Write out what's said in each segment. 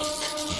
Oh, I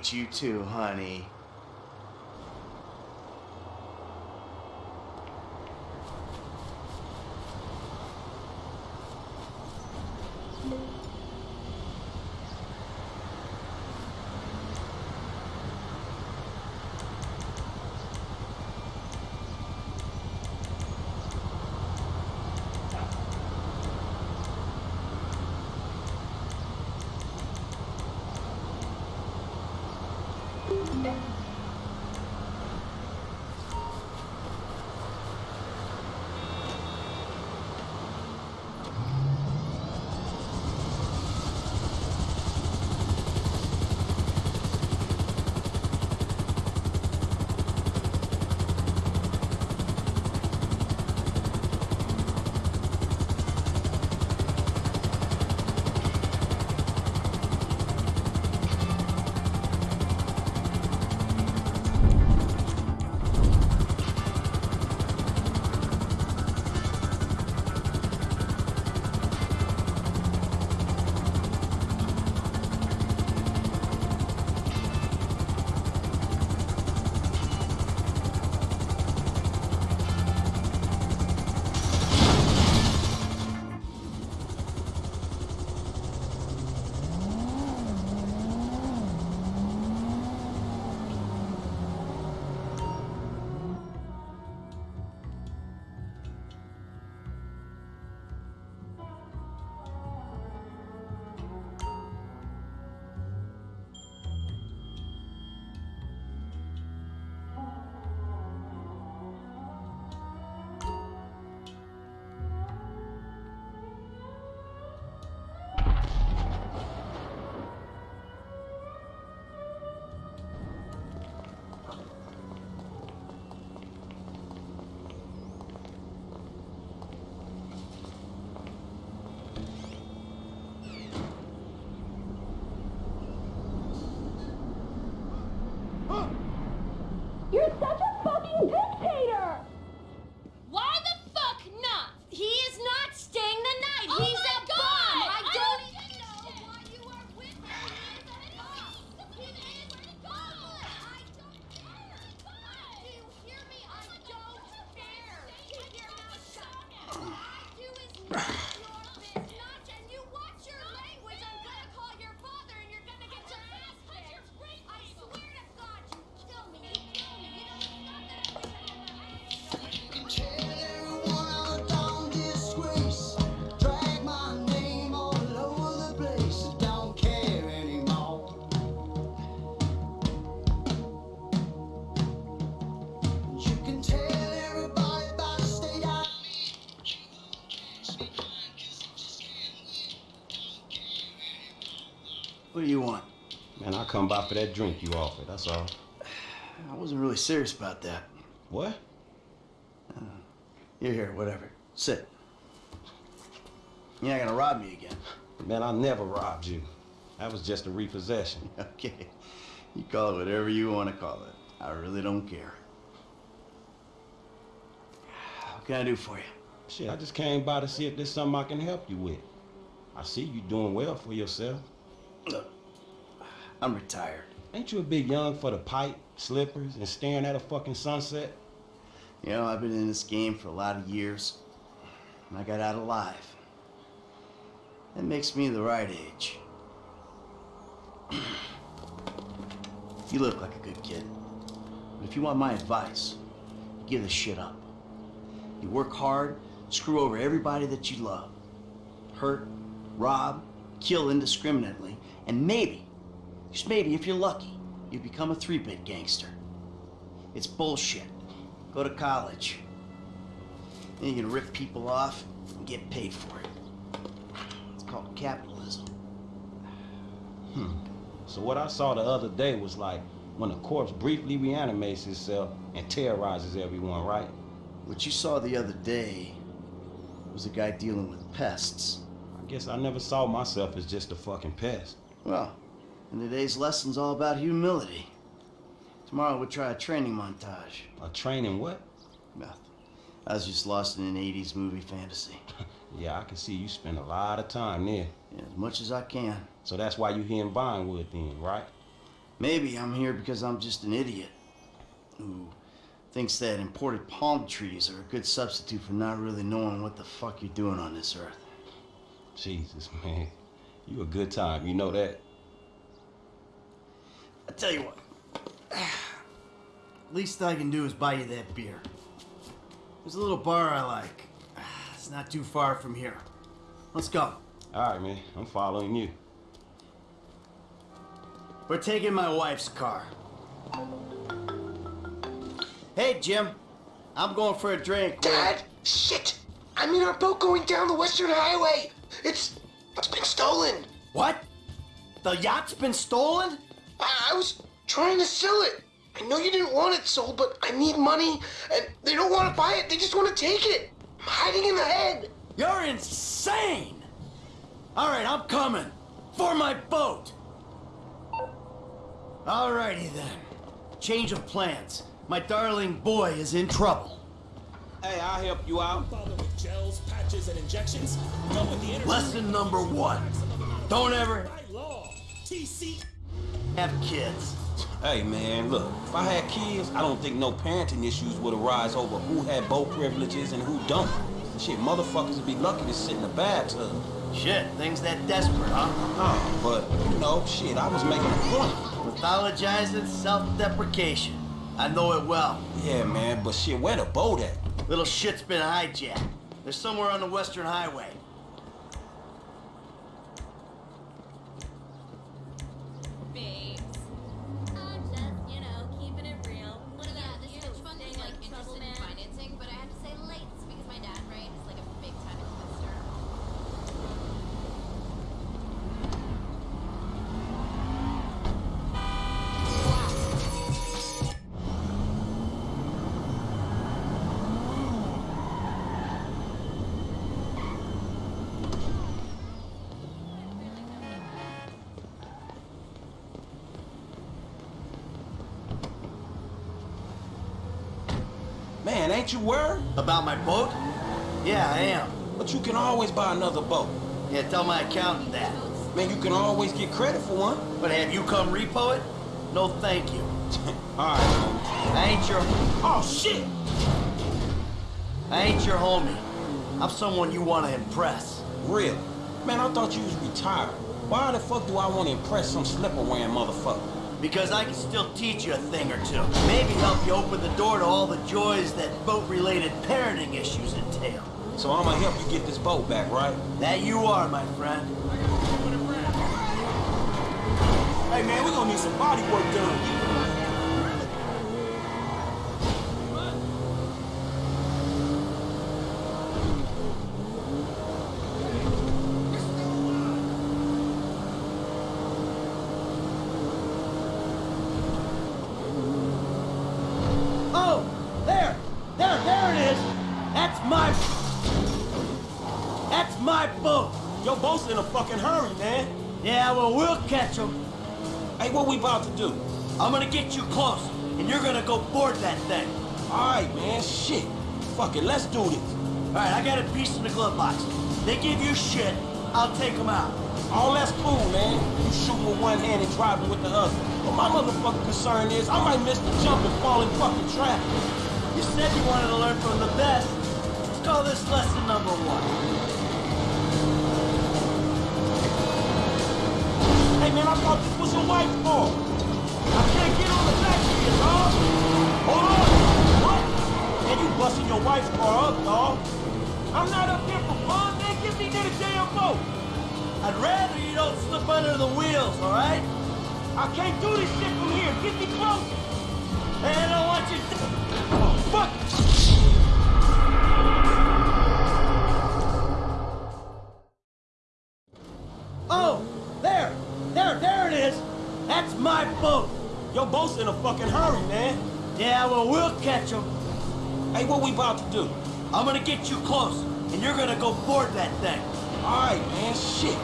hate you too, honey. By for that drink you offered, that's all. I wasn't really serious about that. What? Uh, you're here, whatever. Sit. You're not gonna rob me again. Man, I never robbed you. That was just a repossession. Okay. You call it whatever you want to call it. I really don't care. What can I do for you? Shit, I just came by to see if there's something I can help you with. I see you doing well for yourself. Look, I'm retired. Ain't you a bit young for the pipe, slippers, and staring at a fucking sunset? You know, I've been in this game for a lot of years, and I got out alive. That makes me the right age. you look like a good kid. But if you want my advice, you give this shit up. You work hard, screw over everybody that you love. Hurt, rob, kill indiscriminately, and maybe, just maybe if you're lucky, you become a three-bit gangster. It's bullshit. Go to college. Then you can rip people off and get paid for it. It's called capitalism. Hmm. So what I saw the other day was like when a corpse briefly reanimates itself and terrorizes everyone, right? What you saw the other day was a guy dealing with pests. I guess I never saw myself as just a fucking pest. Well, and today's lesson's all about humility. Tomorrow we'll try a training montage. A training what? Nothing. I was just lost in an 80s movie fantasy. Yeah, I can see you spend a lot of time there. Yeah, as much as I can. So that's why you're here in Vinewood then, right? Maybe I'm here because I'm just an idiot who thinks that imported palm trees are a good substitute for not really knowing what the fuck you're doing on this earth. Jesus, man. You a good time, you know that? I tell you what. Least I can do is buy you that beer. There's a little bar I like. It's not too far from here. Let's go. All right, man. I'm following you. We're taking my wife's car. Hey, Jim. I'm going for a drink. with- Dad! Shit! I'm in our boat going down the Western Highway! It's. it's been stolen! What? The yacht's been stolen? I, I was trying to sell it! I know you didn't want it sold, but I need money, and they don't want to buy it, they just want to take it! I'm hiding in the head! You're insane! All right, I'm coming. For my boat. Alrighty then. Change of plans. My darling boy is in trouble. Hey, I'll help you out. With gels, patches, and injections. Come with the energy. Lesson number one. Don't ever By law. TC. Have kids. Hey, man, look. If I had kids, I don't think no parenting issues would arise over who had boat privileges and who don't. Shit, motherfuckers would be lucky to sit in a bathtub. Shit, things that desperate, huh? Oh, but, you know, shit, I was making a point. Pathologizing self-deprecation. I know it well. Yeah, man, but shit, where the boat at? Little shit's been hijacked. They're somewhere on the Western Highway. Ain't you worried? About my boat? Yeah, I am. But you can always buy another boat. Yeah, tell my accountant that. Man, you can always get credit for one. But have you come repo it? No, thank you. All right. I ain't your. Oh, shit! I ain't your homie. I'm someone you want to impress. Real. Man, I thought you was retired. Why the fuck do I want to impress some slipper-wearing motherfucker? Because I can still teach you a thing or two. Maybe help you open the door to all the joys that boat-related parenting issues entail. So I'm gonna help you get this boat back, right? That you are, my friend. Hey, man, we're gonna need some body work done. Oh, there, there, there it is. That's my. That's my boat. Your boat's in a fucking hurry, man. Yeah, well, we'll catch him. Hey, what we about to do? I'm gonna get you close, and you're gonna go board that thing. All right, man, shit. Fuck it, let's do this. All right, I got a piece in the glove box. They give you shit, I'll take them out. All that's cool, man. You shooting with one hand and driving with the other. But my motherfucking concern is I might miss the jump and fall in fucking traffic. You said you wanted to learn from the best. Let's call this lesson number one. Hey, man, I thought this was your wife's car. I can't get on the back of you, dog. Hold on. What? Man, you busting your wife's car up, dog. I'm not up here for fun, man. Give me that damn boat. I'd rather you don't slip under the wheels, all right? I can't do this shit from here. Get me close. Hey, I don't want you to... Oh, fuck. Boat's in a fucking hurry, man. Yeah, well, we'll catch him. Hey, what we about to do? I'm gonna get you close, and you're gonna go board that thing. All right, man, shit.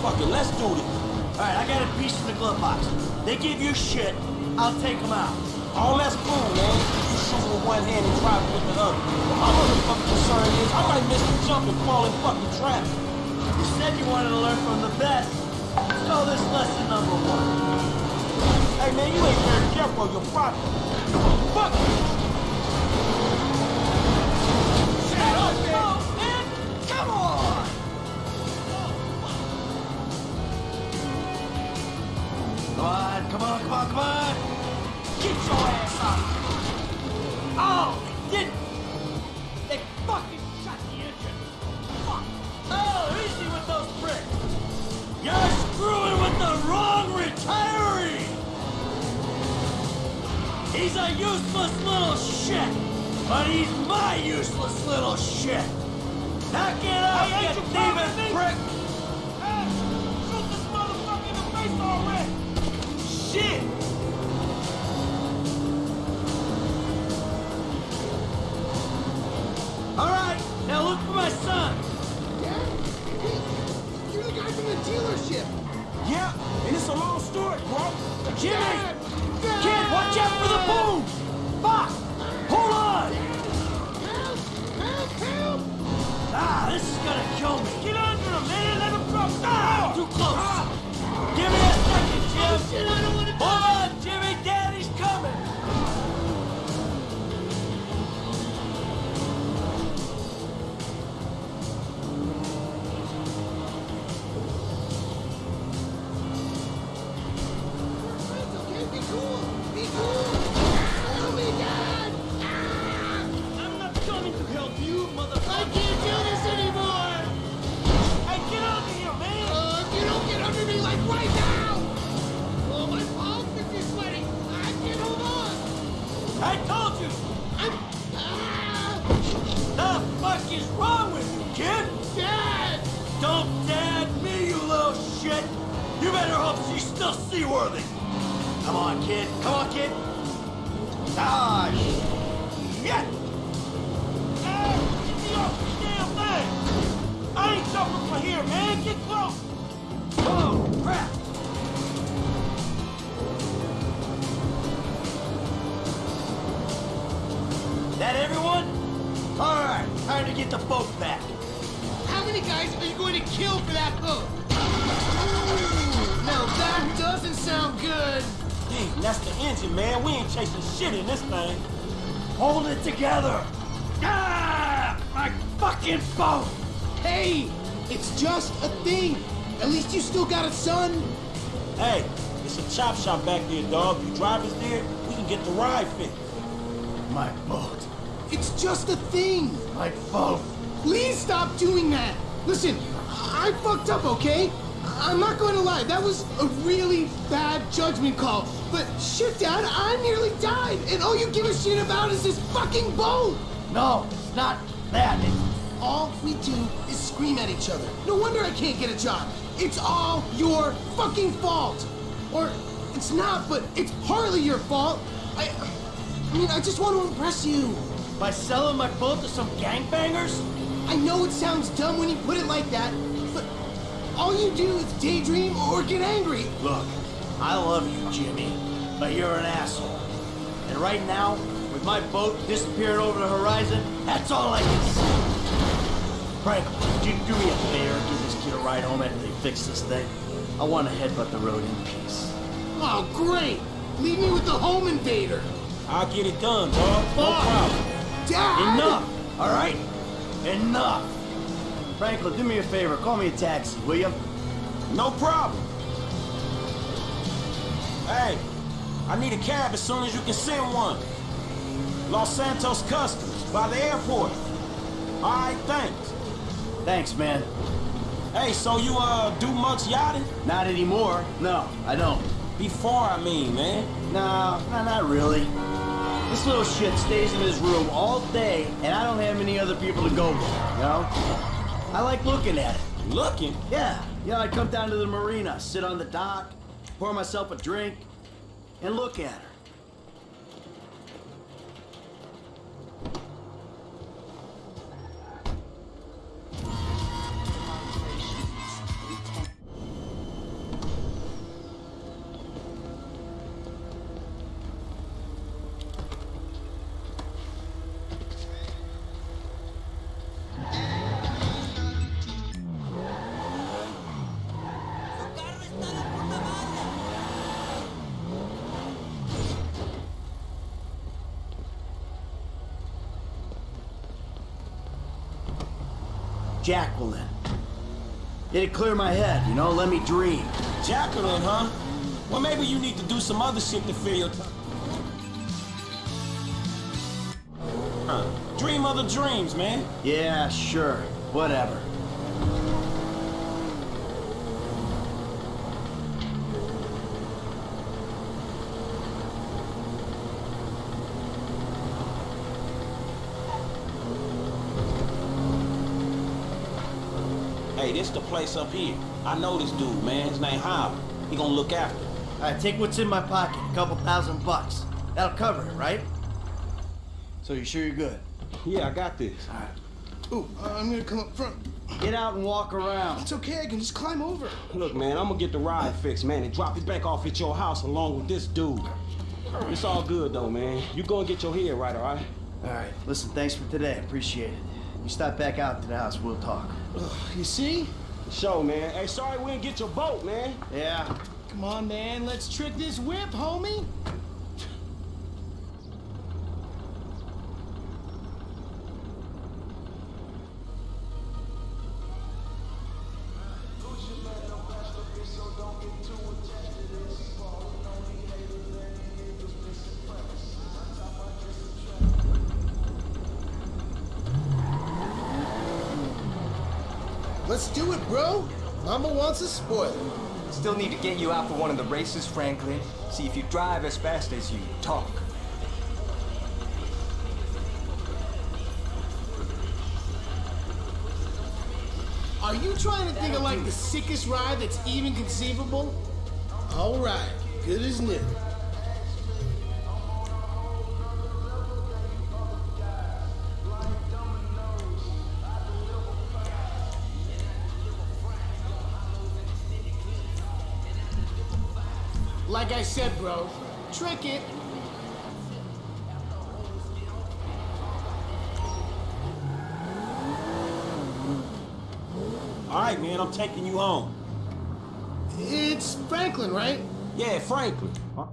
Fuck it, let's do this. All right, I got a piece in the glove box. They give you shit, I'll take them out. All that's cool, man. You shoot with one hand and drive with the other. But my motherfucking concern is I might miss the jump and fall in fucking traffic. You said you wanted to learn from the best. Let's call this lesson number one. Hey, man, you ain't very careful of your property. Fuck on! Come on, come on, come on, come on! Get your ass up! Oh, a useless little shit! But he's my useless little shit! Knock it off, Hey, you ain't you proud of thieving prick! Hey, shoot this motherfucker in the face already. Shit. All right, now look for my son! Dad? Hey, you're the guy from the dealership. Yeah, and it's a long story, bro. Jimmy! Dad! Kid, watch out for the boom! Fuck! Hold on! Help! Help! Help! Ah, this is gonna kill me! Get under him, man. Let him drop. Ah, too close! Give me a second, Jim! Get the boat back. How many guys are you going to kill for that boat? Now that doesn't sound good! Damn, that's the engine, man. We ain't chasing shit in this thing. Hold it together! Ah! My fucking boat! Hey! It's just a thing! At least you still got a son! Hey, it's a chop shop back there, dog. You drive us there, we can get the ride fixed. My boat. It's just a thing! My boat. Oh, please stop doing that! Listen, I fucked up, okay? I'm not going to lie, that was a really bad judgment call. But shit, Dad, I nearly died, and all you give a shit about is this fucking boat! No, it's not that. It's All we do is scream at each other. No wonder I can't get a job. It's all your fucking fault. Or it's not, but it's partly your fault. I, I mean, I just want to impress you. By selling my boat to some gangbangers? I know it sounds dumb when you put it like that, but all you do is daydream or get angry. Look, I love you, Jimmy, but you're an asshole. And right now, with my boat disappearing over the horizon, that's all I can see. Frank, could you do me a favor and give this kid a ride home after they fix this thing? I want to headbutt the road in peace. Oh, great! Leave me with the home invader. I'll get it done, dog. No Fuck. problem. Dad! Enough! All right? Enough! Franklin, do me a favor. Call me a taxi, will you? No problem. Hey, I need a cab as soon as you can send one. Los Santos Customs, by the airport. All right, thanks. Thanks, man. Hey, so you, uh, do much yachting? Not anymore. No, I don't. Before, I mean, man. No, no, not really. This little shit stays in his room all day, and I don't have any other people to go with, you know? I like looking at it. Looking? Yeah, you know, I come down to the marina, sit on the dock, pour myself a drink, and look at her. Jacqueline. It'd clear my head, you know, let me dream. Jacqueline, huh? Well, maybe you need to do some other shit to fill your time. Huh. Dream other dreams, man. Yeah, sure. Whatever. Hey, this the place up here. I know this dude, man. His name Howard. He gonna look after. it. All right, take what's in my pocket. A couple thousand bucks. That'll cover it, right? So you sure you're good? Yeah, I got this. All right. Ooh, uh, I'm gonna come up front. Get out and walk around. It's okay, I can just climb over. Look, man, I'm gonna get the ride fixed, man, and drop it back off at your house along with this dude. It's all good though, man. You go and get your head right, all right? All right, listen, thanks for today. Appreciate it. You stop back out to the house, we'll talk. You see? Show, man. Hey, sorry we didn't get your boat, man. Yeah. Come on, man, let's trick this whip, homie. Let's do it, bro. Mama wants a spoiler. Still need to get you out for one of the races, Franklin. See if you drive as fast as you talk. Are you trying to think of like the sickest ride that's even conceivable? All right, good as new. Like I said, bro, trick it. All right, man, I'm taking you home. It's Franklin, right? Yeah, Franklin. Huh?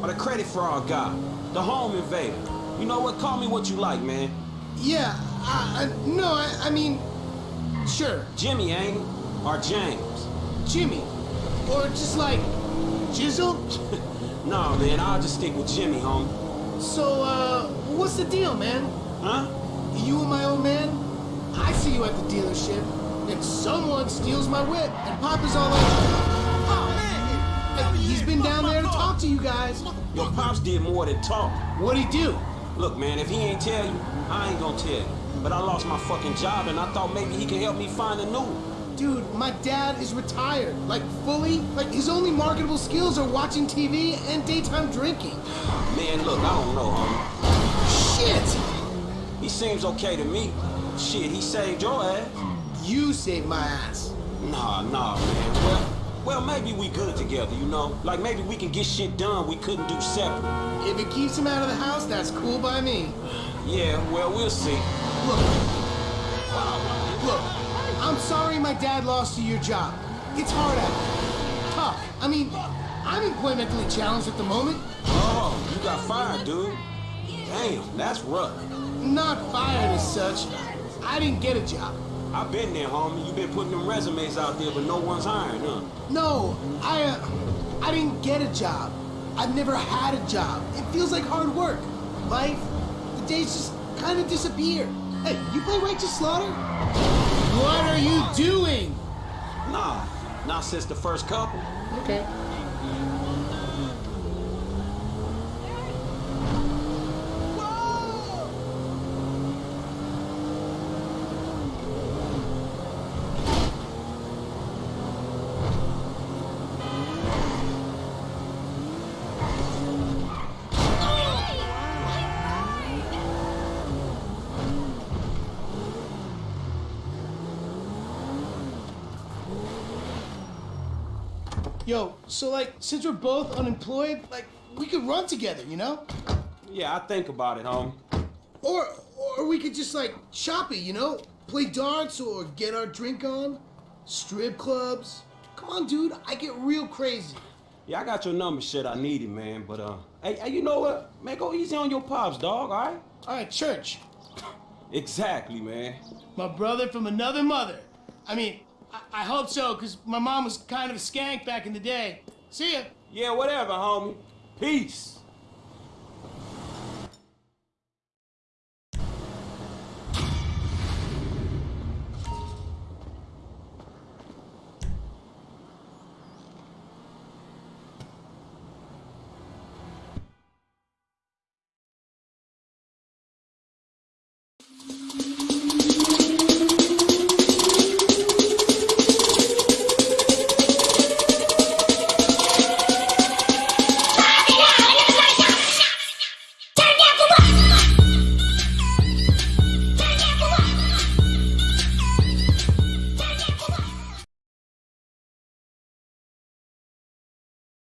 Or the credit fraud guy. The home invader. You know what? Call me what you like, man. Yeah, I, I, no, I, I mean, sure, Jimmy, ain't it? Or James? Jimmy. Or just like, Jizzle? Nah, man, I'll just stick with Jimmy, homie. So, uh, what's the deal, man? Huh? You and my old man? I see you at the dealership, and someone steals my whip, and Papa's all like, oh man, he's been down there to talk to you guys. Your pops did more than talk. What'd he do? Look, man, if he ain't tell you, I ain't gonna tell you. But I lost my fucking job, and I thought maybe he could help me find a new one. Dude, my dad is retired, like fully. Like his only marketable skills are watching TV and daytime drinking. Man, look, I don't know, homie. Shit! He seems okay to me. Shit, he saved your ass. You saved my ass. Nah, nah, man. Well, well, maybe we good together, you know? Like maybe we can get shit done we couldn't do separate. If it keeps him out of the house, that's cool by me. Yeah, well, we'll see. Look, look, sorry my dad lost you your job. It's hard out. Tough. I mean, I'm employmentally challenged at the moment. Oh, you got fired, dude. Damn, that's rough. Not fired as such. I didn't get a job. I've been there, homie. You've been putting them resumes out there, but no one's hiring, huh? No, I, uh, I didn't get a job. I've never had a job. It feels like hard work. Life, the days just kind of disappear. Hey, you play Righteous Slaughter? What are you doing? Nah, not since the first couple. Okay. Yo, so like, since we're both unemployed, like, we could run together, you know? Yeah, I think about it, homie. Or, or we could just like shop it, you know? Play darts or get our drink on. Strip clubs. Come on, dude, I get real crazy. Yeah, I got your number, shit. I need it, man. But uh, hey, hey, you know what? Man, go easy on your pops, dog. All right? All right, church. Exactly, man. My brother from another mother. I mean, I, I hope so, because my mom was kind of a skank back in the day. See ya. Yeah, whatever, homie. Peace.